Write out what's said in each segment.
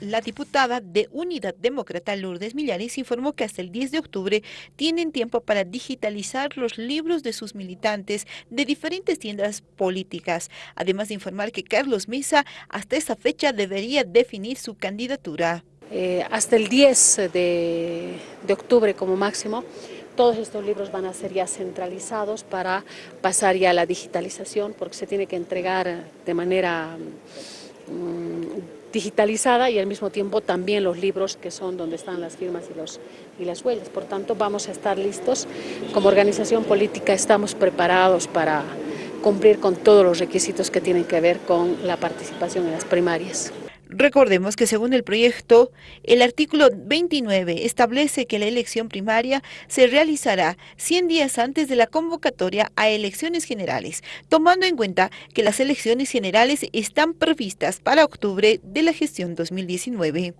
La diputada de Unidad Demócrata Lourdes Millares informó que hasta el 10 de octubre tienen tiempo para digitalizar los libros de sus militantes de diferentes tiendas políticas, además de informar que Carlos Mesa hasta esa fecha debería definir su candidatura. Eh, hasta el 10 de, de octubre como máximo, todos estos libros van a ser ya centralizados para pasar ya a la digitalización, porque se tiene que entregar de manera digitalizada y al mismo tiempo también los libros que son donde están las firmas y, los, y las huellas. Por tanto, vamos a estar listos. Como organización política estamos preparados para cumplir con todos los requisitos que tienen que ver con la participación en las primarias. Recordemos que según el proyecto, el artículo 29 establece que la elección primaria se realizará 100 días antes de la convocatoria a elecciones generales, tomando en cuenta que las elecciones generales están previstas para octubre de la gestión 2019.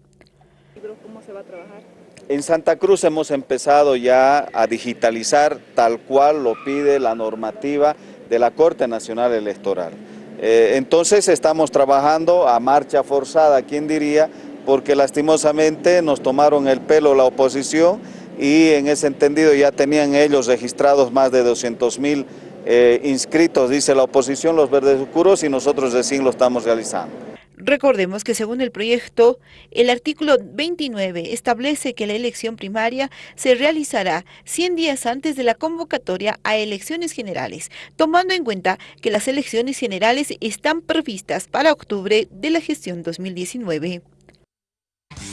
¿Cómo se va a trabajar? En Santa Cruz hemos empezado ya a digitalizar tal cual lo pide la normativa de la Corte Nacional Electoral. Eh, entonces estamos trabajando a marcha forzada, ¿quién diría? Porque lastimosamente nos tomaron el pelo la oposición y en ese entendido ya tenían ellos registrados más de 200 mil eh, inscritos, dice la oposición, los verdes oscuros y nosotros recién lo estamos realizando. Recordemos que según el proyecto, el artículo 29 establece que la elección primaria se realizará 100 días antes de la convocatoria a elecciones generales, tomando en cuenta que las elecciones generales están previstas para octubre de la gestión 2019.